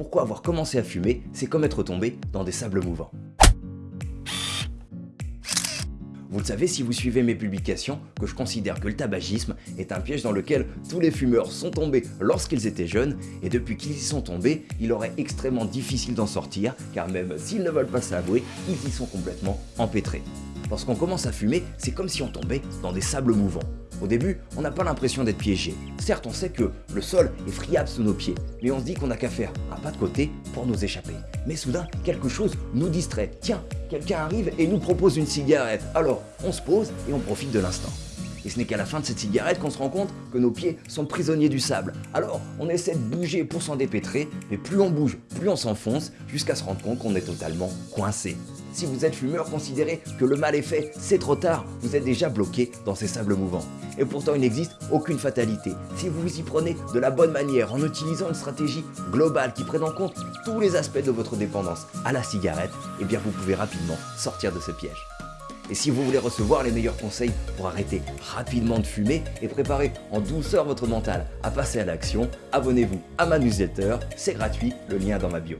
pourquoi avoir commencé à fumer, c'est comme être tombé dans des sables mouvants. Vous le savez si vous suivez mes publications que je considère que le tabagisme est un piège dans lequel tous les fumeurs sont tombés lorsqu'ils étaient jeunes et depuis qu'ils y sont tombés, il aurait extrêmement difficile d'en sortir car même s'ils ne veulent pas s'avouer, ils y sont complètement empêtrés. Lorsqu'on commence à fumer, c'est comme si on tombait dans des sables mouvants. Au début, on n'a pas l'impression d'être piégé. Certes, on sait que le sol est friable sous nos pieds, mais on se dit qu'on n'a qu'à faire un pas de côté pour nous échapper. Mais soudain, quelque chose nous distrait. Tiens, quelqu'un arrive et nous propose une cigarette. Alors, on se pose et on profite de l'instant. Et ce n'est qu'à la fin de cette cigarette qu'on se rend compte que nos pieds sont prisonniers du sable. Alors, on essaie de bouger pour s'en dépêtrer, mais plus on bouge, plus on s'enfonce, jusqu'à se rendre compte qu'on est totalement coincé. Si vous êtes fumeur, considérez que le mal est fait, c'est trop tard, vous êtes déjà bloqué dans ces sables mouvants. Et pourtant, il n'existe aucune fatalité. Si vous vous y prenez de la bonne manière, en utilisant une stratégie globale qui prenne en compte tous les aspects de votre dépendance à la cigarette, eh bien vous pouvez rapidement sortir de ce piège. Et si vous voulez recevoir les meilleurs conseils pour arrêter rapidement de fumer et préparer en douceur votre mental à passer à l'action, abonnez-vous à ma newsletter, c'est gratuit, le lien est dans ma bio.